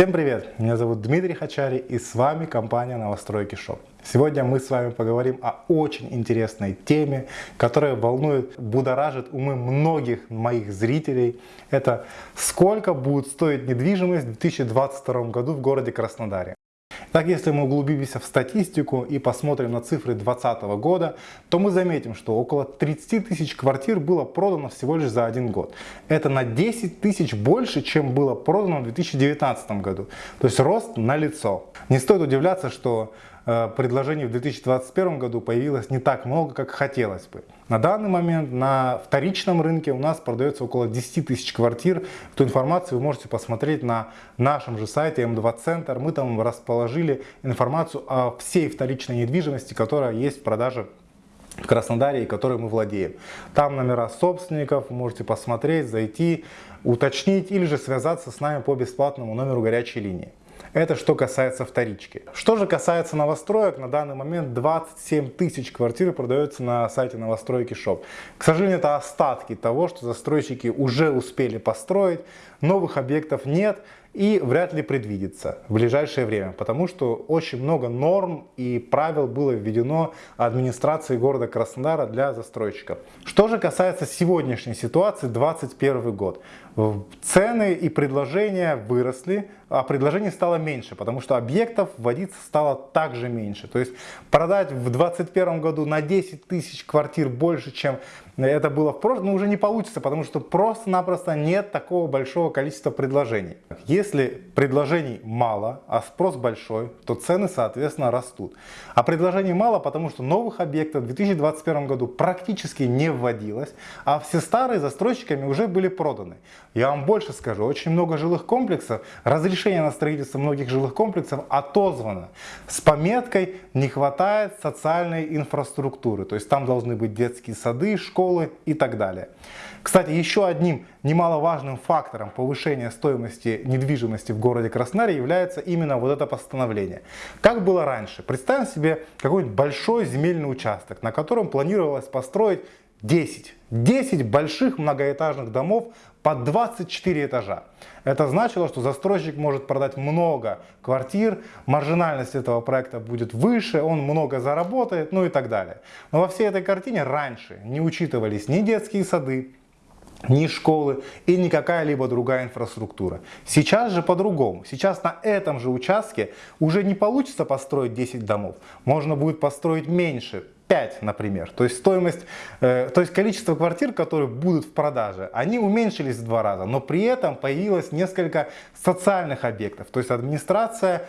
Всем привет! Меня зовут Дмитрий Хачари и с вами компания Новостройки Шоп. Сегодня мы с вами поговорим о очень интересной теме, которая волнует, будоражит умы многих моих зрителей. Это сколько будет стоить недвижимость в 2022 году в городе Краснодаре. Так, если мы углубимся в статистику и посмотрим на цифры 2020 года, то мы заметим, что около 30 тысяч квартир было продано всего лишь за один год. Это на 10 тысяч больше, чем было продано в 2019 году. То есть рост на лицо. Не стоит удивляться, что предложений в 2021 году появилось не так много, как хотелось бы. На данный момент на вторичном рынке у нас продается около 10 тысяч квартир. Эту информацию вы можете посмотреть на нашем же сайте М2 Центр. Мы там расположили информацию о всей вторичной недвижимости, которая есть в продаже в Краснодаре и которой мы владеем. Там номера собственников, можете посмотреть, зайти, уточнить или же связаться с нами по бесплатному номеру горячей линии. Это что касается вторички. Что же касается новостроек, на данный момент 27 тысяч квартир продается на сайте новостройки Shop. К сожалению, это остатки того, что застройщики уже успели построить, новых объектов нет и вряд ли предвидится в ближайшее время, потому что очень много норм и правил было введено администрацией города Краснодара для застройщиков. Что же касается сегодняшней ситуации, 2021 год. Цены и предложения выросли, а предложений стало меньше, потому что объектов вводиться стало также меньше. То есть продать в 2021 году на 10 тысяч квартир больше, чем это было в прошлом, ну, уже не получится, потому что просто-напросто нет такого большого количества предложений. Если предложений мало, а спрос большой, то цены, соответственно, растут. А предложений мало, потому что новых объектов в 2021 году практически не вводилось, а все старые застройщиками уже были проданы. Я вам больше скажу, очень много жилых комплексов, разрешение на строительство многих жилых комплексов отозвано с пометкой «не хватает социальной инфраструктуры», то есть там должны быть детские сады, школы, школы и так далее. Кстати, еще одним немаловажным фактором повышения стоимости недвижимости в городе Краснодаре является именно вот это постановление. Как было раньше? Представим себе какой-нибудь большой земельный участок, на котором планировалось построить 10. 10 больших многоэтажных домов по 24 этажа. Это значило, что застройщик может продать много квартир, маржинальность этого проекта будет выше, он много заработает, ну и так далее. Но во всей этой картине раньше не учитывались ни детские сады, ни школы и ни какая-либо другая инфраструктура. Сейчас же по-другому. Сейчас на этом же участке уже не получится построить 10 домов. Можно будет построить меньше, 5, например. То есть стоимость, э, то есть количество квартир, которые будут в продаже, они уменьшились в два раза, но при этом появилось несколько социальных объектов. То есть администрация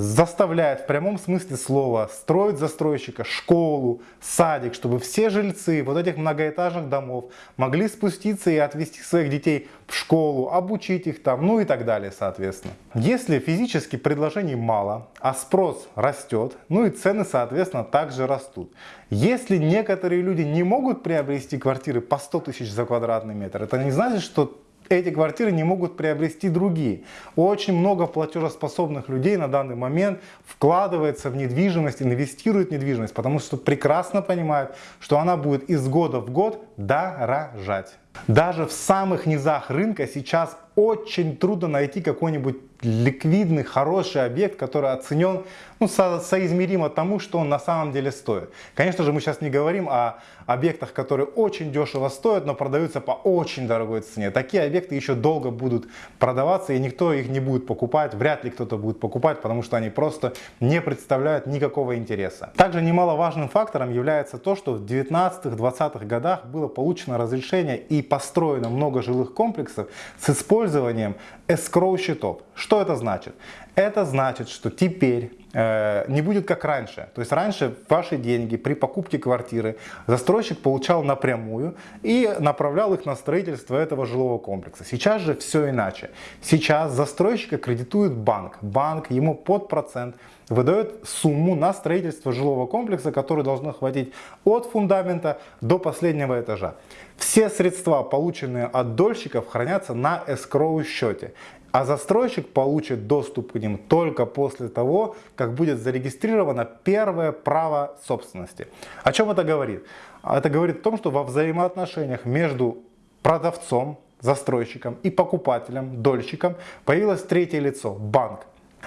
заставляет в прямом смысле слова строить застройщика школу, садик, чтобы все жильцы вот этих многоэтажных домов могли спуститься и отвезти своих детей в школу, обучить их там, ну и так далее, соответственно. Если физически предложений мало, а спрос растет, ну и цены, соответственно, также растут. Если некоторые люди не могут приобрести квартиры по 100 тысяч за квадратный метр, это не значит, что эти квартиры не могут приобрести другие. Очень много платежеспособных людей на данный момент вкладывается в недвижимость, инвестирует в недвижимость, потому что прекрасно понимают, что она будет из года в год дорожать. Даже в самых низах рынка сейчас очень трудно найти какой-нибудь ликвидный, хороший объект, который оценен ну, со соизмеримо тому, что он на самом деле стоит. Конечно же, мы сейчас не говорим о объектах, которые очень дешево стоят, но продаются по очень дорогой цене. Такие объекты еще долго будут продаваться, и никто их не будет покупать, вряд ли кто-то будет покупать, потому что они просто не представляют никакого интереса. Также немаловажным фактором является то, что в 19-20-х годах было получено разрешение и построено много жилых комплексов с использованием использованием escrow счетов. Что это значит? Это значит, что теперь э, не будет как раньше. То есть раньше ваши деньги при покупке квартиры застройщик получал напрямую и направлял их на строительство этого жилого комплекса. Сейчас же все иначе. Сейчас застройщика кредитует банк. Банк ему под процент выдает сумму на строительство жилого комплекса, который должно хватить от фундамента до последнего этажа. Все средства, полученные от дольщиков, хранятся на escrow счете. А застройщик получит доступ к ним только после того, как будет зарегистрировано первое право собственности. О чем это говорит? Это говорит о том, что во взаимоотношениях между продавцом застройщикам и покупателям, дольщикам появилось третье лицо – банк.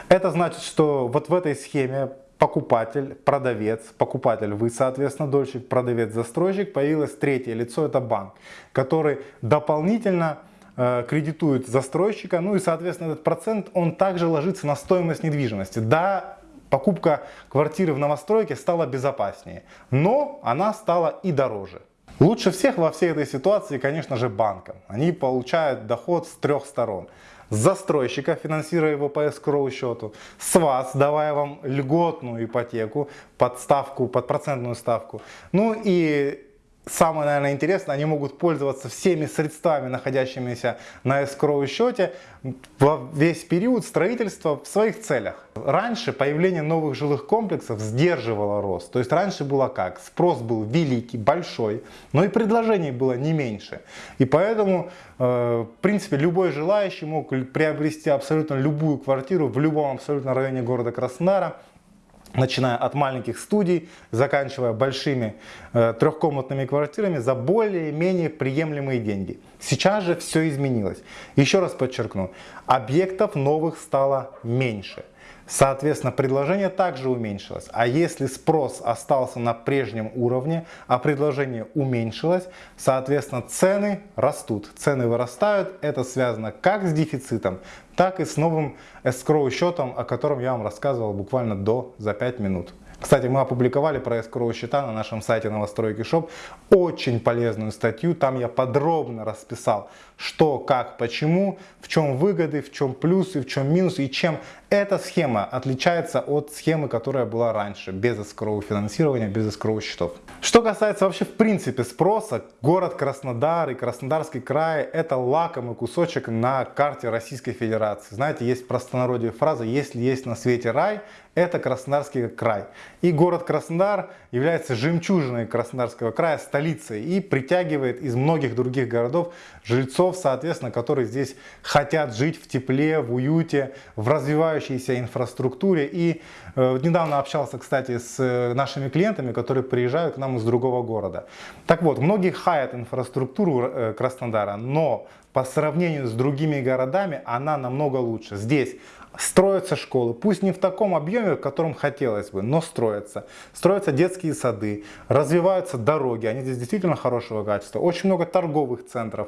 Это значит, что вот в этой схеме покупатель, продавец, покупатель, вы, соответственно, дольщик, продавец, застройщик, появилось третье лицо, это банк, который дополнительно кредитует застройщика, ну и, соответственно, этот процент, он также ложится на стоимость недвижимости. Да, покупка квартиры в новостройке стала безопаснее, но она стала и дороже. Лучше всех во всей этой ситуации, конечно же, банкам. Они получают доход с трех сторон. С застройщика, финансируя его по escrow счету, с вас, давая вам льготную ипотеку под ставку, под процентную ставку. Ну и самое, наверное, интересное, они могут пользоваться всеми средствами, находящимися на escrow счете во весь период строительства в своих целях. Раньше появление новых жилых комплексов сдерживало рост. То есть раньше было как? Спрос был великий, большой, но и предложений было не меньше. И поэтому, э, в принципе, любой желающий мог приобрести абсолютно любую квартиру в любом абсолютно районе города Краснодара начиная от маленьких студий, заканчивая большими э, трехкомнатными квартирами за более-менее приемлемые деньги. Сейчас же все изменилось. Еще раз подчеркну, объектов новых стало меньше. Соответственно, предложение также уменьшилось. А если спрос остался на прежнем уровне, а предложение уменьшилось, соответственно, цены растут. Цены вырастают. Это связано как с дефицитом, так и с новым escrow счетом, о котором я вам рассказывал буквально до за 5 минут. Кстати, мы опубликовали про escrow счета на нашем сайте новостройки шоп очень полезную статью. Там я подробно расписал, что, как, почему, в чем выгоды, в чем плюсы, в чем минусы и чем эта схема отличается от схемы, которая была раньше, без escrow финансирования, без escrow счетов. Что касается вообще в принципе спроса, город Краснодар и Краснодарский край это лакомый кусочек на карте Российской Федерации. Знаете, есть простонародье фраза «Если есть на свете рай, это Краснодарский край». И город Краснодар является жемчужиной Краснодарского края, столицей и притягивает из многих других городов жильцов, соответственно, которые здесь хотят жить в тепле, в уюте, в развивающейся инфраструктуре. И э, недавно общался, кстати, с э, нашими клиентами, которые приезжают к нам из другого города. Так вот, многие хаят инфраструктуру э, Краснодара, но по сравнению с другими городами она намного лучше. Здесь Строятся школы, пусть не в таком объеме, в котором хотелось бы, но строятся. Строятся детские сады, развиваются дороги, они здесь действительно хорошего качества. Очень много торговых центров,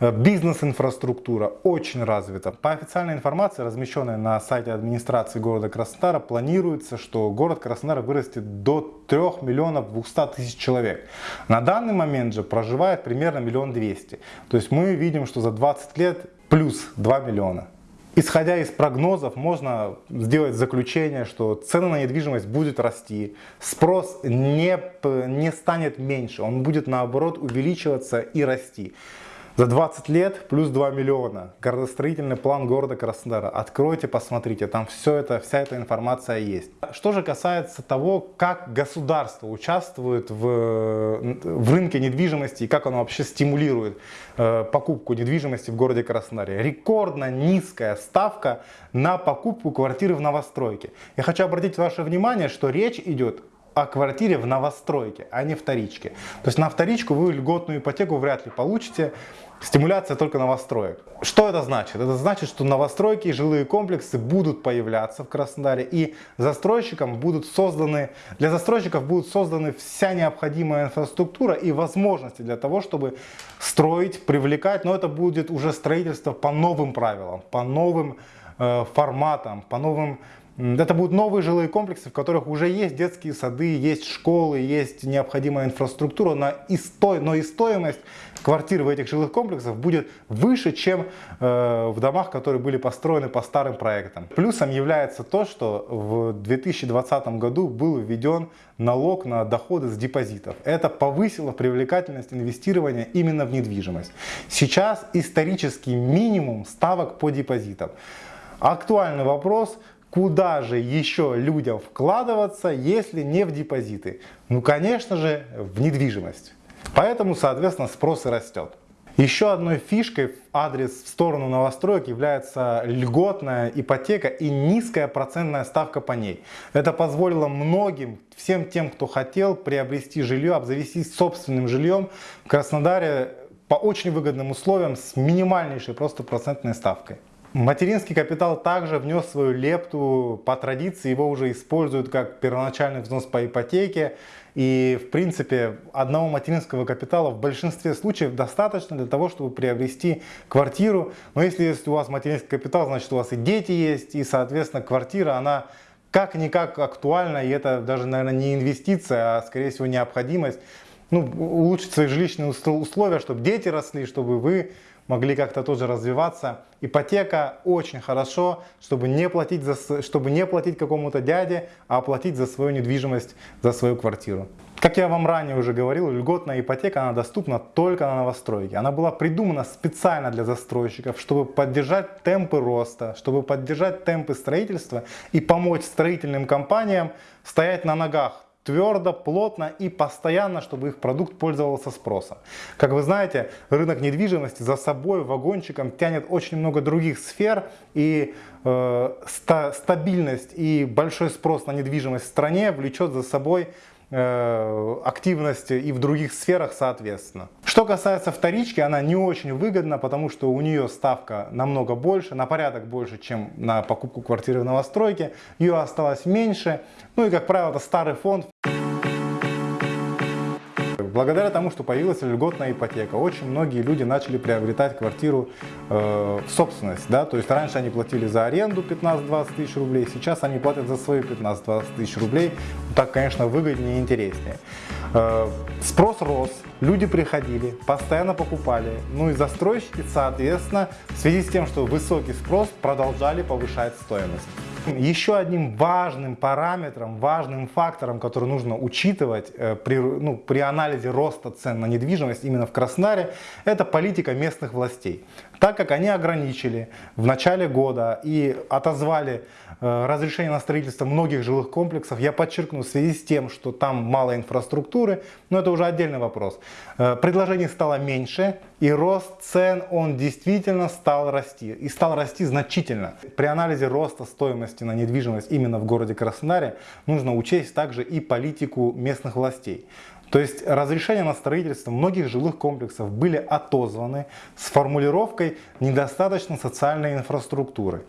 э, бизнес-инфраструктура очень развита. По официальной информации, размещенной на сайте администрации города Краснодара, планируется, что город Краснодар вырастет до 3 миллионов 200 тысяч человек. На данный момент же проживает примерно миллион двести. То есть мы видим, что за 20 лет плюс 2 миллиона. Исходя из прогнозов, можно сделать заключение, что цены на недвижимость будет расти, спрос не, не станет меньше, он будет наоборот увеличиваться и расти. За 20 лет плюс 2 миллиона. Городостроительный план города Краснодара. Откройте, посмотрите, там все это, вся эта информация есть. Что же касается того, как государство участвует в, в рынке недвижимости и как оно вообще стимулирует э, покупку недвижимости в городе Краснодаре. Рекордно низкая ставка на покупку квартиры в новостройке. Я хочу обратить ваше внимание, что речь идет о квартире в новостройке, а не вторичке. То есть на вторичку вы льготную ипотеку вряд ли получите. Стимуляция только новостроек. Что это значит? Это значит, что новостройки и жилые комплексы будут появляться в Краснодаре и застройщикам будут созданы, для застройщиков будут созданы вся необходимая инфраструктура и возможности для того, чтобы строить, привлекать, но это будет уже строительство по новым правилам, по новым э, форматам, по новым это будут новые жилые комплексы, в которых уже есть детские сады, есть школы, есть необходимая инфраструктура, но и, сто... но и стоимость квартир в этих жилых комплексах будет выше, чем э, в домах, которые были построены по старым проектам. Плюсом является то, что в 2020 году был введен налог на доходы с депозитов. Это повысило привлекательность инвестирования именно в недвижимость. Сейчас исторический минимум ставок по депозитам. Актуальный вопрос, Куда же еще людям вкладываться, если не в депозиты? Ну, конечно же, в недвижимость. Поэтому, соответственно, спрос и растет. Еще одной фишкой в адрес в сторону новостроек является льготная ипотека и низкая процентная ставка по ней. Это позволило многим, всем тем, кто хотел приобрести жилье, обзавестись собственным жильем в Краснодаре по очень выгодным условиям с минимальнейшей просто процентной ставкой. Материнский капитал также внес свою лепту по традиции, его уже используют как первоначальный взнос по ипотеке. И в принципе одного материнского капитала в большинстве случаев достаточно для того, чтобы приобрести квартиру. Но если, если у вас материнский капитал, значит у вас и дети есть, и соответственно квартира, она как-никак актуальна, и это даже, наверное, не инвестиция, а скорее всего необходимость. Ну, улучшить свои жилищные условия, чтобы дети росли, чтобы вы могли как-то тоже развиваться. Ипотека очень хорошо, чтобы не платить, за, чтобы не платить какому-то дяде, а платить за свою недвижимость, за свою квартиру. Как я вам ранее уже говорил, льготная ипотека она доступна только на новостройке. Она была придумана специально для застройщиков, чтобы поддержать темпы роста, чтобы поддержать темпы строительства и помочь строительным компаниям стоять на ногах твердо, плотно и постоянно, чтобы их продукт пользовался спросом. Как вы знаете, рынок недвижимости за собой вагончиком тянет очень много других сфер и э, ста стабильность и большой спрос на недвижимость в стране влечет за собой Э, активности и в других сферах соответственно. Что касается вторички, она не очень выгодна, потому что у нее ставка намного больше, на порядок больше, чем на покупку квартиры в новостройке. Ее осталось меньше. Ну и, как правило, это старый фонд. Благодаря тому, что появилась льготная ипотека, очень многие люди начали приобретать квартиру э, в собственность. Да? То есть раньше они платили за аренду 15-20 тысяч рублей, сейчас они платят за свои 15-20 тысяч рублей. Так, конечно, выгоднее и интереснее. Э, спрос рос, люди приходили, постоянно покупали. Ну и застройщики, соответственно, в связи с тем, что высокий спрос, продолжали повышать стоимость. Еще одним важным параметром, важным фактором, который нужно учитывать э, при, ну, при анализе роста цен на недвижимость именно в Краснодаре, это политика местных властей. Так как они ограничили в начале года и отозвали э, разрешение на строительство многих жилых комплексов, я подчеркну, в связи с тем, что там мало инфраструктуры, но это уже отдельный вопрос, э, предложений стало меньше и рост цен, он действительно стал расти и стал расти значительно. При анализе роста стоимости на недвижимость именно в городе Краснодаре нужно учесть также и политику местных властей. То есть разрешения на строительство многих жилых комплексов были отозваны с формулировкой «недостаточно социальной инфраструктуры».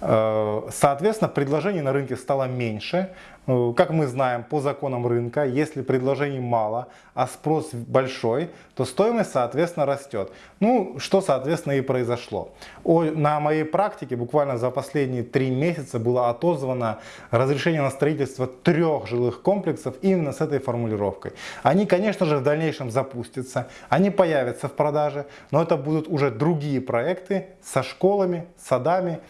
Э, соответственно, предложений на рынке стало меньше. Э, как мы знаем по законам рынка, если предложений мало, а спрос большой, то стоимость, соответственно, растет. Ну, что, соответственно, и произошло. На моей практике буквально за последние три месяца было отозвано разрешение на строительство трех жилых комплексов именно с этой формулировкой. Они, конечно же, в дальнейшем запустятся, они появятся в продаже, но это будут уже другие проекты со школами, садами,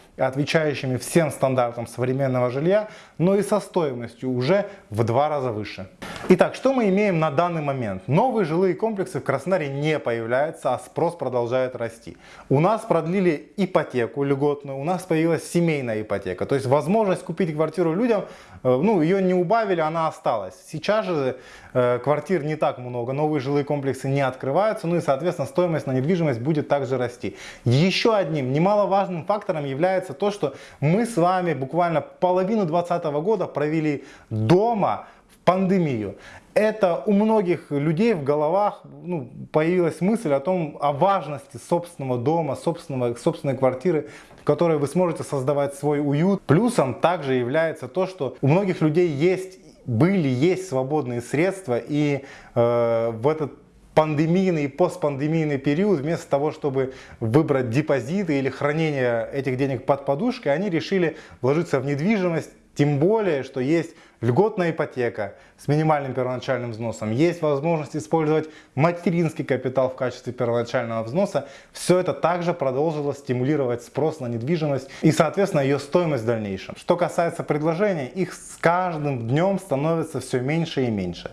отвечающими всем стандартам современного жилья, но и со стоимостью уже в два раза выше. Итак, что мы имеем на данный момент? Новые жилые комплексы в Краснодаре не появляются, а спрос продолжает расти. У нас продлили ипотеку льготную, у нас появилась семейная ипотека. То есть возможность купить квартиру людям, э, ну ее не убавили, она осталась. Сейчас же э, квартир не так много, новые жилые комплексы не открываются, ну и соответственно стоимость на недвижимость будет также расти. Еще одним немаловажным фактором является то, что мы с вами буквально половину 2020 года провели дома, пандемию. Это у многих людей в головах ну, появилась мысль о том, о важности собственного дома, собственного, собственной квартиры, в которой вы сможете создавать свой уют. Плюсом также является то, что у многих людей есть, были, есть свободные средства и э, в этот пандемийный и постпандемийный период, вместо того, чтобы выбрать депозиты или хранение этих денег под подушкой, они решили вложиться в недвижимость, тем более, что есть льготная ипотека с минимальным первоначальным взносом, есть возможность использовать материнский капитал в качестве первоначального взноса. Все это также продолжило стимулировать спрос на недвижимость и, соответственно, ее стоимость в дальнейшем. Что касается предложений, их с каждым днем становится все меньше и меньше.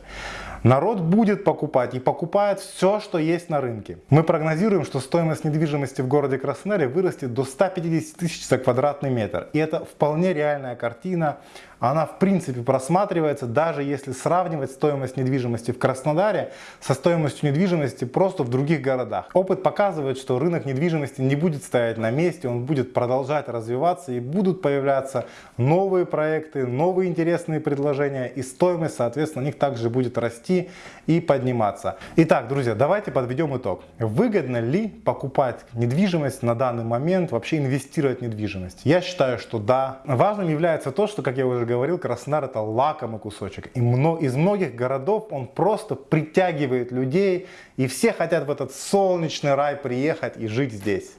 Народ будет покупать и покупает все, что есть на рынке. Мы прогнозируем, что стоимость недвижимости в городе Краснодаре вырастет до 150 тысяч за квадратный метр. И это вполне реальная картина. Она в принципе просматривается, даже если сравнивать стоимость недвижимости в Краснодаре со стоимостью недвижимости просто в других городах. Опыт показывает, что рынок недвижимости не будет стоять на месте, он будет продолжать развиваться и будут появляться новые проекты, новые интересные предложения и стоимость, соответственно, них также будет расти и подниматься. Итак, друзья, давайте подведем итог. Выгодно ли покупать недвижимость на данный момент, вообще инвестировать в недвижимость? Я считаю, что да. Важным является то, что, как я уже говорил, Краснодар это лакомый кусочек. И из многих городов он просто притягивает людей, и все хотят в этот солнечный рай приехать и жить здесь.